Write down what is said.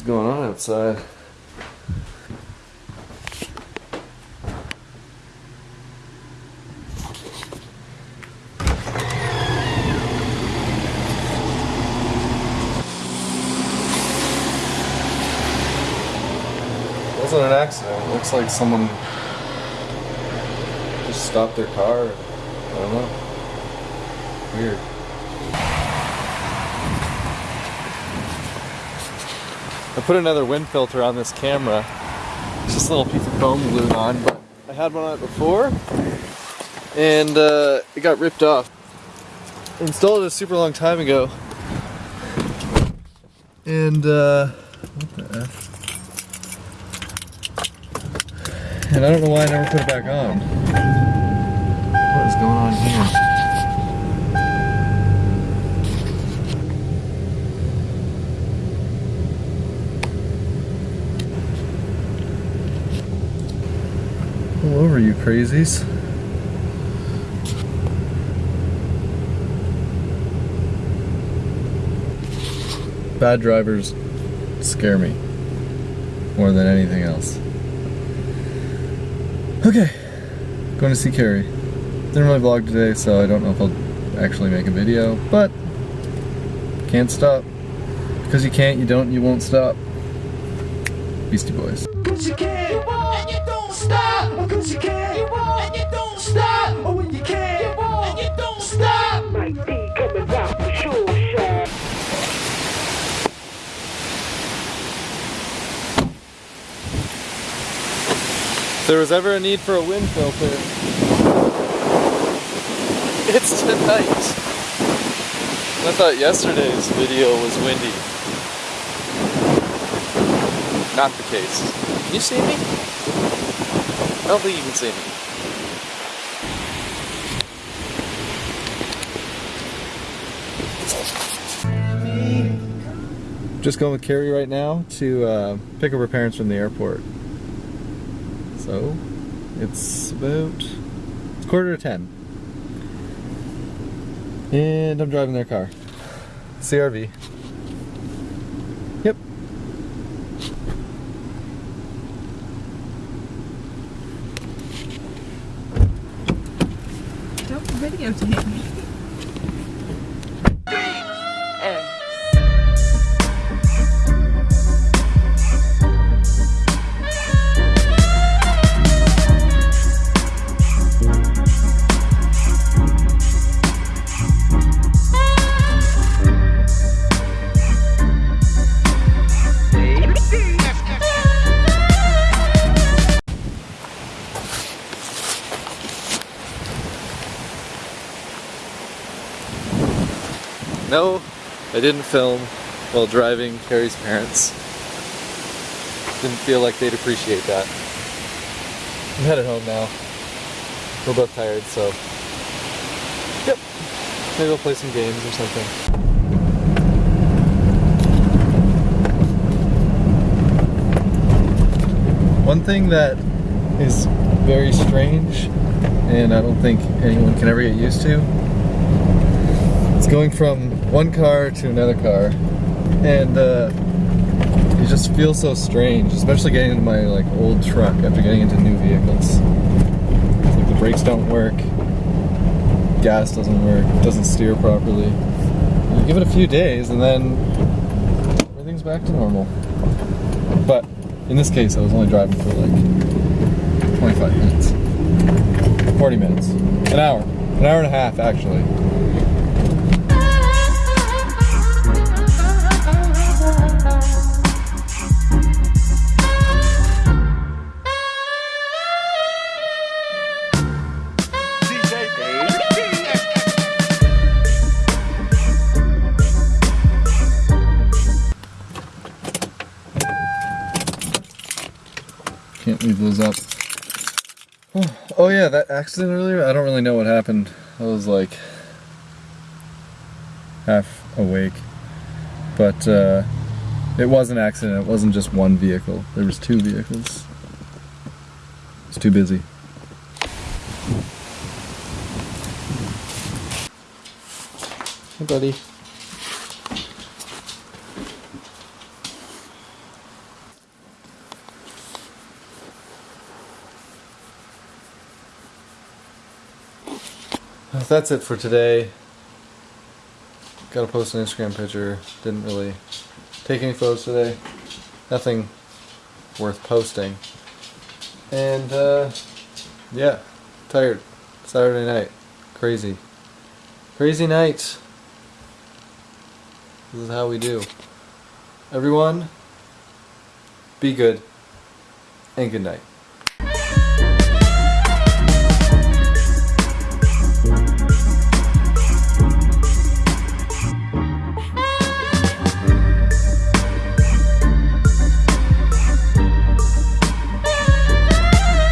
what's going on outside. wasn't an accident. It looks like someone just stopped their car. I don't know. Weird. I put another wind filter on this camera. It's just a little piece of foam glued on, but I had one on it before and uh, it got ripped off. I installed it a super long time ago. And uh? And I don't know why I never put it back on. What is going on here? Over you crazies. Bad drivers scare me more than anything else. Okay, going to see Carrie. Didn't really vlog today, so I don't know if I'll actually make a video, but can't stop. Because you can't, you don't, you won't stop. Beastie Boys. Cause you can, and you don't stop. Cause you can, and you don't stop. Oh, when you can, and you don't stop. Mike D coming out for sure, shot. If there was ever a need for a wind filter, it's tonight. I thought yesterday's video was windy. Not the case. Can you see me? I don't think you can see me. Just going with Carrie right now to uh, pick up her parents from the airport. So, it's about it's quarter to ten. And I'm driving their car. CRV. Yep. Don't videotape me. No, I didn't film while driving Carrie's parents. Didn't feel like they'd appreciate that. I'm headed home now. We're both tired, so. Yep. Maybe we'll play some games or something. One thing that is very strange, and I don't think anyone can ever get used to, it's going from one car to another car, and uh, it just feels so strange, especially getting into my like old truck after getting into new vehicles. It's like the brakes don't work, gas doesn't work, doesn't steer properly. You give it a few days, and then everything's back to normal. But in this case, I was only driving for like 25 minutes, 40 minutes, an hour, an hour and a half actually. Can't leave those up. Oh, yeah, that accident earlier, I don't really know what happened. I was like half awake. But uh, it was an accident, it wasn't just one vehicle. There was two vehicles. It's too busy. Hey buddy. That's it for today. Gotta post an Instagram picture. Didn't really take any photos today. Nothing worth posting. And uh, yeah, tired. Saturday night. Crazy. Crazy night. This is how we do. Everyone, be good and good night.